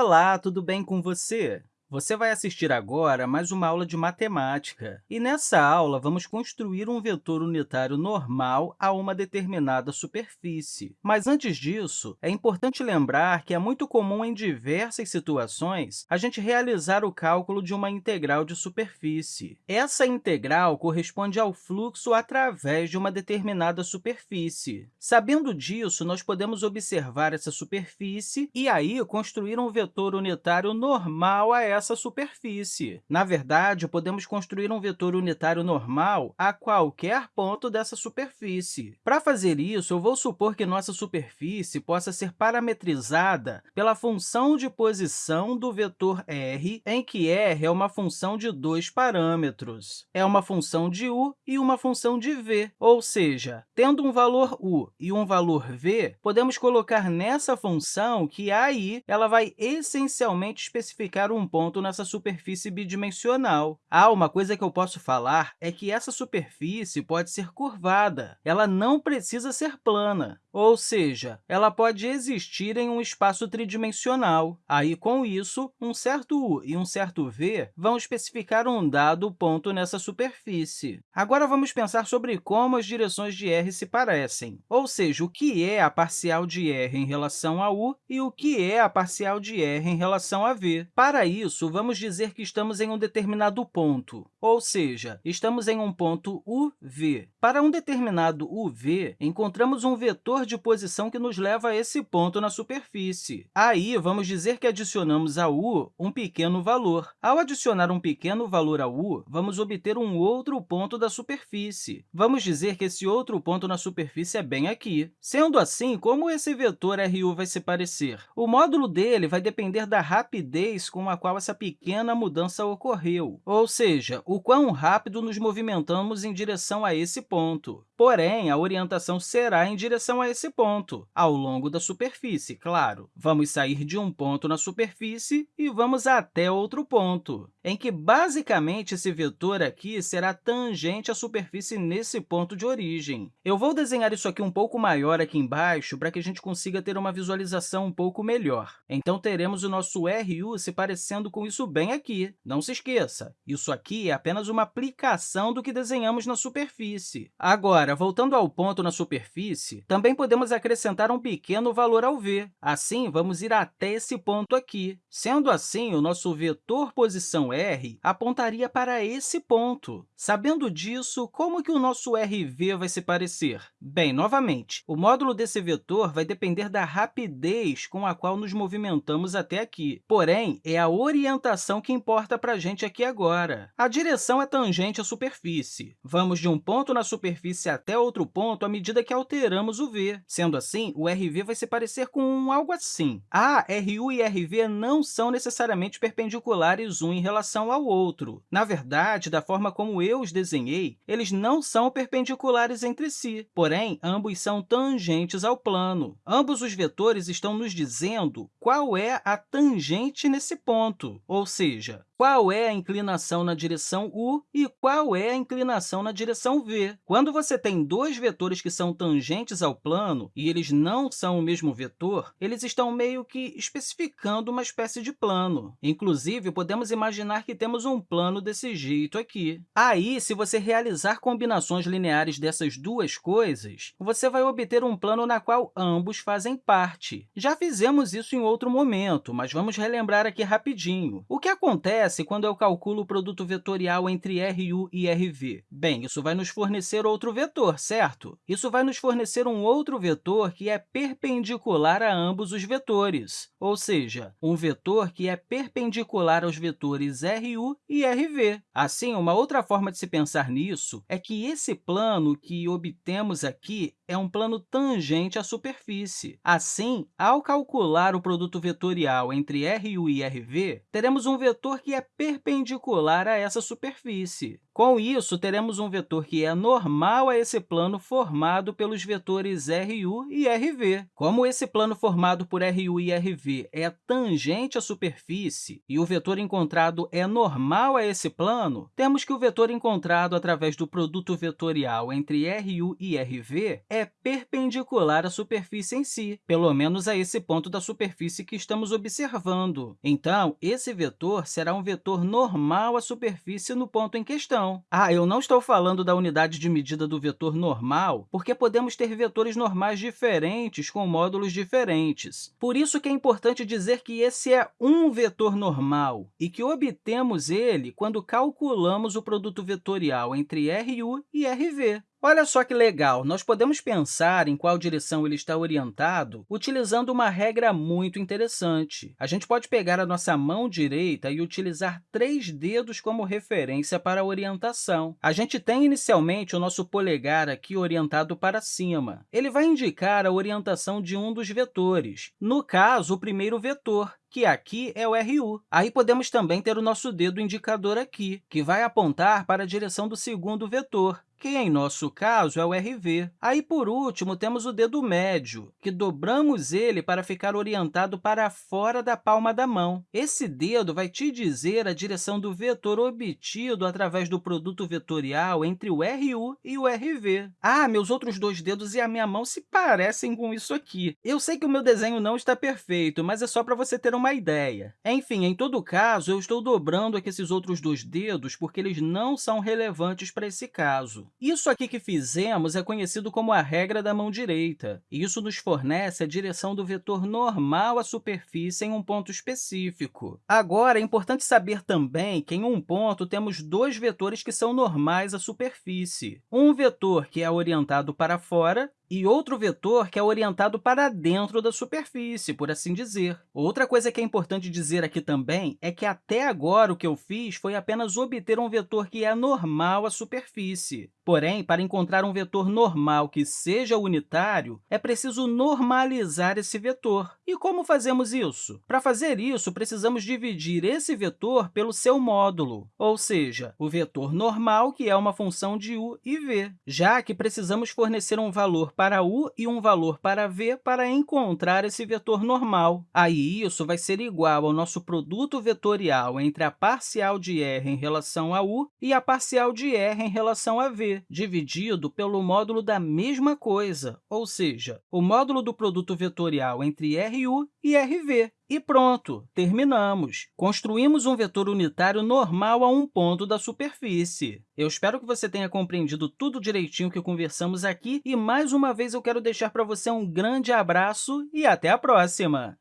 Olá, tudo bem com você? Você vai assistir agora mais uma aula de matemática. E nessa aula, vamos construir um vetor unitário normal a uma determinada superfície. Mas antes disso, é importante lembrar que é muito comum em diversas situações a gente realizar o cálculo de uma integral de superfície. Essa integral corresponde ao fluxo através de uma determinada superfície. Sabendo disso, nós podemos observar essa superfície e aí construir um vetor unitário normal a essa essa superfície. Na verdade, podemos construir um vetor unitário normal a qualquer ponto dessa superfície. Para fazer isso, eu vou supor que nossa superfície possa ser parametrizada pela função de posição do vetor r, em que r é uma função de dois parâmetros. É uma função de u e uma função de v, ou seja, tendo um valor u e um valor v, podemos colocar nessa função que aí ela vai essencialmente especificar um ponto ponto nessa superfície bidimensional. Ah, uma coisa que eu posso falar é que essa superfície pode ser curvada. Ela não precisa ser plana, ou seja, ela pode existir em um espaço tridimensional. Aí, com isso, um certo u e um certo v vão especificar um dado ponto nessa superfície. Agora, vamos pensar sobre como as direções de r se parecem, ou seja, o que é a parcial de r em relação a u e o que é a parcial de r em relação a v. Para isso, vamos dizer que estamos em um determinado ponto, ou seja, estamos em um ponto UV. Para um determinado UV, encontramos um vetor de posição que nos leva a esse ponto na superfície. Aí, vamos dizer que adicionamos a u um pequeno valor. Ao adicionar um pequeno valor a u, vamos obter um outro ponto da superfície. Vamos dizer que esse outro ponto na superfície é bem aqui. Sendo assim, como esse vetor RU vai se parecer? O módulo dele vai depender da rapidez com a qual essa pequena mudança ocorreu, ou seja, o quão rápido nos movimentamos em direção a esse ponto. Porém, a orientação será em direção a esse ponto, ao longo da superfície, claro. Vamos sair de um ponto na superfície e vamos até outro ponto, em que, basicamente, esse vetor aqui será tangente à superfície nesse ponto de origem. Eu vou desenhar isso aqui um pouco maior aqui embaixo para que a gente consiga ter uma visualização um pouco melhor. Então, teremos o nosso RU se parecendo com isso bem aqui. Não se esqueça, isso aqui é apenas uma aplicação do que desenhamos na superfície. Agora, voltando ao ponto na superfície, também podemos acrescentar um pequeno valor ao v. Assim, vamos ir até esse ponto aqui. Sendo assim, o nosso vetor posição r apontaria para esse ponto. Sabendo disso, como que o nosso rv vai se parecer? Bem, novamente, o módulo desse vetor vai depender da rapidez com a qual nos movimentamos até aqui. Porém, é a orientação que importa para a gente aqui agora. A direção é tangente à superfície. Vamos de um ponto na superfície até outro ponto à medida que alteramos o v. Sendo assim, o RV vai se parecer com algo assim. Ah, RU e RV não são necessariamente perpendiculares um em relação ao outro. Na verdade, da forma como eu os desenhei, eles não são perpendiculares entre si, porém, ambos são tangentes ao plano. Ambos os vetores estão nos dizendo qual é a tangente nesse ponto, ou seja, qual é a inclinação na direção u e qual é a inclinação na direção v. Quando você tem dois vetores que são tangentes ao plano e eles não são o mesmo vetor, eles estão meio que especificando uma espécie de plano. Inclusive, podemos imaginar que temos um plano desse jeito aqui. Aí, se você realizar combinações lineares dessas duas coisas, você vai obter um plano na qual ambos fazem parte. Já fizemos isso em outro momento, mas vamos relembrar aqui rapidinho. O que acontece quando eu calculo o produto vetorial entre RU e RV? Bem, isso vai nos fornecer outro vetor, certo? Isso vai nos fornecer um outro vetor que é perpendicular a ambos os vetores, ou seja, um vetor que é perpendicular aos vetores RU e RV. Assim, uma outra forma de se pensar nisso é que esse plano que obtemos aqui é um plano tangente à superfície. Assim, ao calcular o produto vetorial entre RU e RV, teremos um vetor que é perpendicular a essa superfície. Com isso, teremos um vetor que é normal a esse plano formado pelos vetores RU e RV. Como esse plano formado por RU e RV é tangente à superfície e o vetor encontrado é normal a esse plano, temos que o vetor encontrado através do produto vetorial entre RU e RV é perpendicular à superfície em si, pelo menos a esse ponto da superfície que estamos observando. Então, esse vetor será um vetor normal à superfície no ponto em questão. Ah, eu não estou falando da unidade de medida do vetor normal, porque podemos ter vetores normais diferentes com módulos diferentes. Por isso que é importante dizer que esse é um vetor normal e que obtemos ele quando calculamos o produto vetorial entre RU e RV. Olha só que legal! Nós podemos pensar em qual direção ele está orientado utilizando uma regra muito interessante. A gente pode pegar a nossa mão direita e utilizar três dedos como referência para a orientação. A gente tem, inicialmente, o nosso polegar aqui orientado para cima. Ele vai indicar a orientação de um dos vetores, no caso, o primeiro vetor, que aqui é o RU. Aí podemos também ter o nosso dedo indicador aqui, que vai apontar para a direção do segundo vetor que, em nosso caso, é o RV. Aí, por último, temos o dedo médio, que dobramos ele para ficar orientado para fora da palma da mão. Esse dedo vai te dizer a direção do vetor obtido através do produto vetorial entre o RU e o RV. Ah, meus outros dois dedos e a minha mão se parecem com isso aqui. Eu sei que o meu desenho não está perfeito, mas é só para você ter uma ideia. Enfim, em todo caso, eu estou dobrando aqui esses outros dois dedos porque eles não são relevantes para esse caso. Isso aqui que fizemos é conhecido como a regra da mão direita. Isso nos fornece a direção do vetor normal à superfície em um ponto específico. Agora, é importante saber também que, em um ponto, temos dois vetores que são normais à superfície. Um vetor que é orientado para fora e outro vetor que é orientado para dentro da superfície, por assim dizer. Outra coisa que é importante dizer aqui também é que, até agora, o que eu fiz foi apenas obter um vetor que é normal à superfície. Porém, para encontrar um vetor normal que seja unitário, é preciso normalizar esse vetor. E como fazemos isso? Para fazer isso, precisamos dividir esse vetor pelo seu módulo, ou seja, o vetor normal, que é uma função de u e v, já que precisamos fornecer um valor para u e um valor para v para encontrar esse vetor normal. Aí, isso vai ser igual ao nosso produto vetorial entre a parcial de r em relação a u e a parcial de r em relação a v, dividido pelo módulo da mesma coisa, ou seja, o módulo do produto vetorial entre RU e RV. E pronto, terminamos! Construímos um vetor unitário normal a um ponto da superfície. Eu espero que você tenha compreendido tudo direitinho que conversamos aqui e, mais uma vez, eu quero deixar para você um grande abraço e até a próxima!